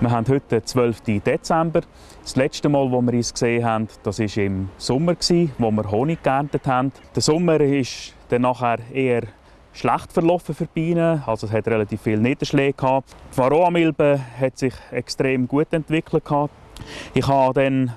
Wir haben heute den 12. Dezember. Das letzte Mal, wo wir uns gesehen haben, das war im Sommer, wo wir Honig geerntet haben. Der Sommer ist dann nachher eher schlecht verlaufen für Bienen. Also es hat relativ viel Niederschläge gehabt. Die Varroa-Milbe hat sich extrem gut entwickelt gehabt. Ich habe dann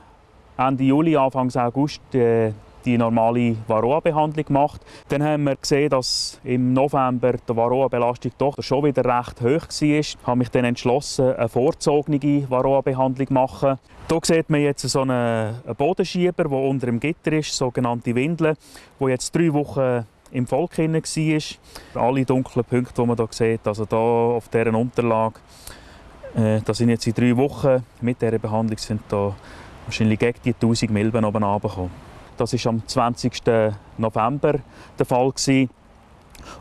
Ende Juli, Anfang August äh, die normale Varroa-Behandlung gemacht. Dann haben wir gesehen, dass im November die Varroa-Belastung doch schon wieder recht hoch war. Ich habe mich dann entschlossen, eine vorzogene Varroa-Behandlung zu machen. Hier sieht man jetzt so einen Bodenschieber, der unter dem Gitter ist, sogenannte Windeln, wo jetzt drei Wochen im Volk war. Alle dunklen Punkte, die man hier sieht, also hier auf dieser Unterlage, äh, das sind jetzt in drei Wochen mit dieser Behandlung sind da wahrscheinlich gegen die 1000 Milben oben runtergekommen. Das war am 20. November der Fall. Gewesen.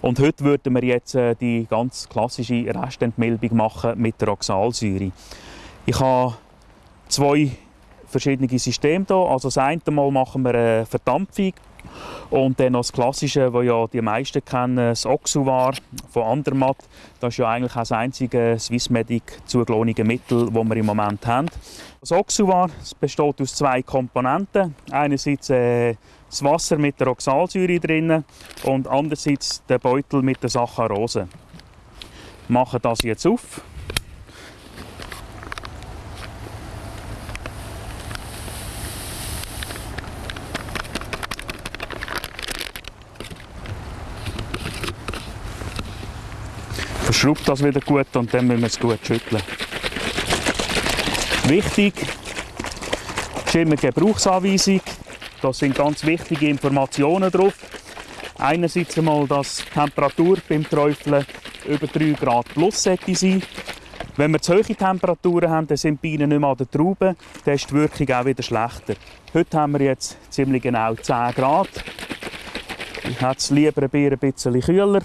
Und heute würden wir jetzt äh, die ganz klassische Restentmilbung machen mit der Oxalsäure. Ich habe zwei verschiedene Systeme hier. Also das eine Mal machen wir eine Verdampfung und dann noch das Klassische, das ja die meisten kennen, das Oxuvar von Andermatt. Das ist ja eigentlich das einzige Swissmedic zugelohnte Mittel, das wir im Moment haben. Das Oxuvar das besteht aus zwei Komponenten. Einerseits äh, das Wasser mit der Oxalsäure drin und andererseits der Beutel mit der Saccharose. Wir machen das jetzt auf. Verschraubt das wieder gut und dann müssen wir es gut schütteln. Wichtig ist immer die Gebrauchsanweisung. Da sind ganz wichtige Informationen drauf. Einerseits einmal, dass die Temperatur beim Träufeln über 3 Grad plus sollte sein. Wenn wir zu hohe Temperaturen haben, dann sind die Bienen nicht mehr an der Traube, dann ist die Wirkung auch wieder schlechter. Heute haben wir jetzt ziemlich genau 10 Grad. Ich hätte es lieber ein bisschen kühler.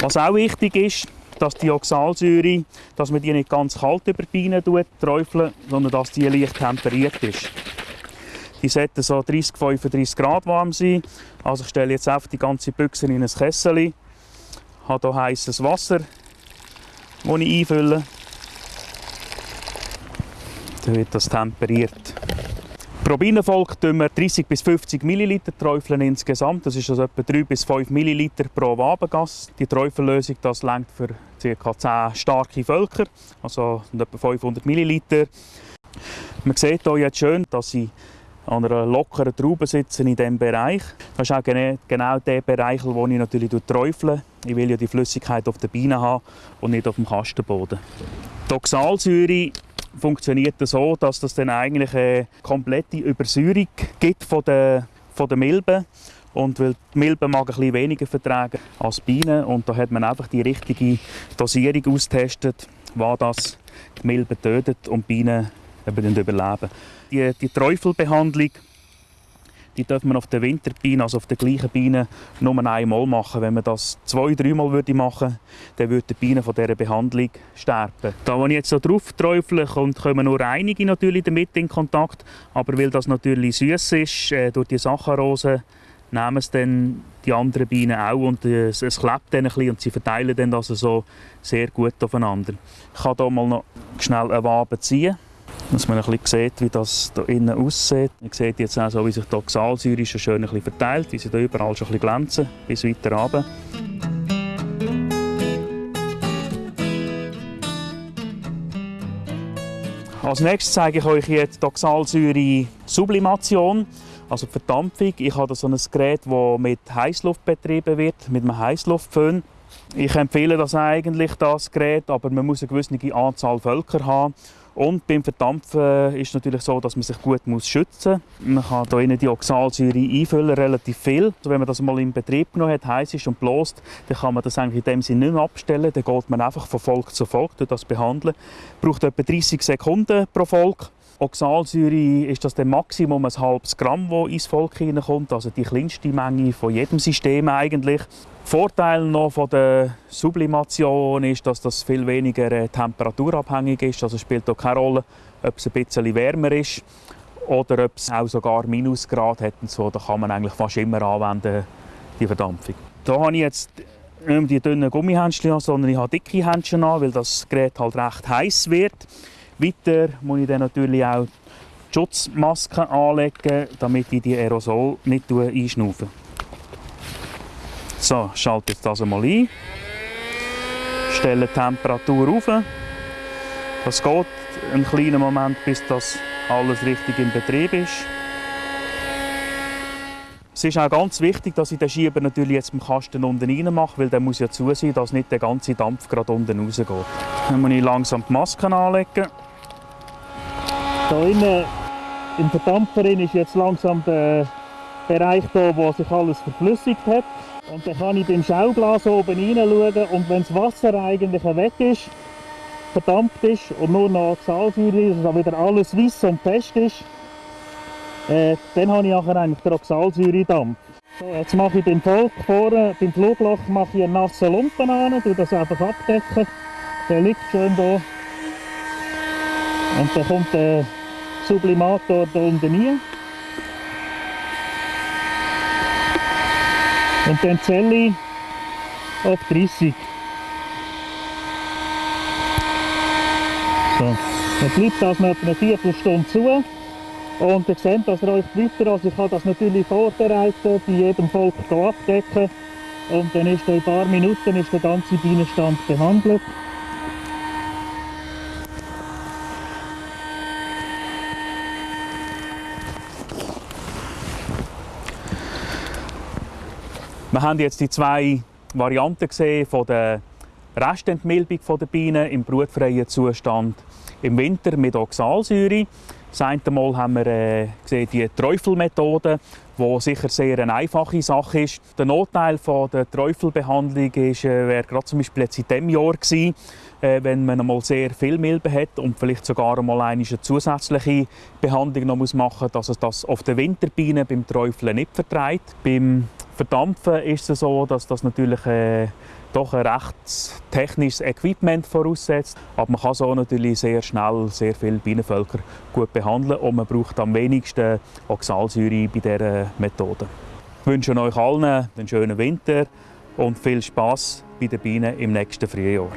Was auch wichtig ist, dass die Oxalsäure, dass man die nicht ganz kalt über die Bienen träufeln, sondern dass die leicht temperiert ist. Die sollten so 30, 35 Grad warm sein. Also ich stelle jetzt einfach die ganze Büchse in ein Kessel. Ich habe hier heißes Wasser, das ich einfülle. Dann wird das temperiert. Pro Bienenvolk tun wir 30 bis 50 ml träufeln insgesamt. Das ist also etwa 3 bis 5 ml pro Wabengas. Die Träufellösung das lenkt für ca. 10 starke Völker, also etwa 500 ml. Man sieht hier jetzt schön, dass sie an einer lockeren Traube sitzen in diesem Bereich. Das ist auch genau der Bereich, wo ich natürlich träufle. Ich will ja die Flüssigkeit auf der Biene haben und nicht auf dem Kastenboden. Die funktioniert so, dass das dann eigentlich eine komplette Übersäuerung gibt von der, von der Milben. Und weil die Milben mag ein bisschen weniger vertragen als Bienen und da hat man einfach die richtige Dosierung austestet, was das die Milben tötet und die Bienen eben überleben. Die, die Träufelbehandlung die darf man auf der Winterbiene, also auf der gleichen Biene, nur einmal machen. Wenn man das zwei, dreimal würde machen, dann würde die Biene von dieser Behandlung sterben. Da, wo ich jetzt so drauf träufle, kommen nur einige natürlich damit in Kontakt, aber weil das natürlich süß ist, äh, durch die Saccharose, nehmen es dann die anderen Bienen auch und äh, es, es klebt dann ein bisschen und sie verteilen dann das so sehr gut aufeinander. Ich kann hier mal noch schnell eine Wabe ziehen dass man ein bisschen sieht, wie das hier innen aussieht. Man sieht jetzt auch so, wie sich die Oxalsäure schon schön ein bisschen verteilt, wie sie hier überall schon ein bisschen glänzen, bis weiter runter. Als nächstes zeige ich euch jetzt die Oxalsäure-Sublimation, also die Verdampfung. Ich habe so ein Gerät, das mit Heißluft betrieben wird, mit einem Heißluftföhn. Ich empfehle das eigentlich, das Gerät, aber man muss eine gewisse Anzahl Völker haben. Und beim Verdampfen ist es natürlich so, dass man sich gut schützen muss. Man kann hier die Oxalsäure einfüllen, relativ viel. Also wenn man das mal in Betrieb genommen hat, heiß ist und bloßt, dann kann man das eigentlich in dem Sinne nicht mehr abstellen. Dann geht man einfach von Volk zu Volk das behandeln. Braucht etwa 30 Sekunden pro Volk. Oxalsäure ist das der Maximum ein halbes Gramm, das ins Volk hineinkommt, also die kleinste Menge von jedem System eigentlich. Vorteil noch von der Sublimation ist, dass das viel weniger äh, temperaturabhängig ist. Also spielt auch keine Rolle, ob es ein bisschen wärmer ist oder ob es auch sogar Minusgrad hat. Und so, da kann man eigentlich fast immer anwenden, die Verdampfung. Da habe ich jetzt nicht mehr die dünnen Gummihändchen sondern ich habe dicke Händchen an, weil das Gerät halt recht heiß wird. Weiter muss ich dann natürlich auch die Schutzmaske anlegen, damit ich die Aerosol nicht einschnaufe. So, schalte jetzt das einmal ein. Stelle die Temperatur auf. Das geht einen kleinen Moment, bis das alles richtig in Betrieb ist. Es ist auch ganz wichtig, dass ich den Schieber natürlich jetzt im Kasten unten rein mache, weil der muss ja zu sein, dass nicht der ganze Dampf gerade unten rausgeht. Dann muss ich langsam die Maske anlegen. Hier innen im Verdampfer ist jetzt langsam der Bereich da, wo sich alles verflüssigt hat. Und dann kann ich beim Schauglas oben hineinschauen und wenn das Wasser eigentlich weg ist, verdampft ist und nur noch Oxalsäure ist, also wieder alles weiß und fest ist, äh, dann habe ich nachher eigentlich den Oxalsäuredampf. So, jetzt mache ich beim Volk vorne, beim Flugloch mache ich einen nassen Lumpen an, tue das einfach abdecken. Der liegt schön da. Und dann kommt der Sublimator da unten rein. Und dann zähle ich auf 30. So. Dann bleibt das noch eine Viertelstunde zu. Und ihr seht, ihr euch weiter, also ich habe das natürlich vorbereitet, bei jedem Volk abdecken. Und dann ist in ein paar Minuten ist der ganze Bienenstand behandelt. Wir haben jetzt die zwei Varianten gesehen von der Restentmilbung der Bienen im brutfreien Zustand im Winter mit Oxalsäure. Das eine Mal haben wir äh, gesehen, die Träufelmethode, die sicher sehr eine einfache Sache ist. Der Nachteil von der Träufelbehandlung ist, äh, wäre gerade zum Beispiel jetzt in diesem Jahr gewesen, wenn man einmal sehr viel Milben hat und vielleicht sogar einmal eine zusätzliche Behandlung noch machen muss, dass es das auf den Winterbienen beim Träufeln nicht vertreibt. Beim Verdampfen ist es so, dass das natürlich äh, doch ein recht technisches Equipment voraussetzt. Aber man kann so natürlich sehr schnell sehr viele Bienenvölker gut behandeln und man braucht am wenigsten Oxalsäure bei dieser Methode. Ich wünsche euch allen einen schönen Winter und viel Spaß bei den Bienen im nächsten Frühjahr.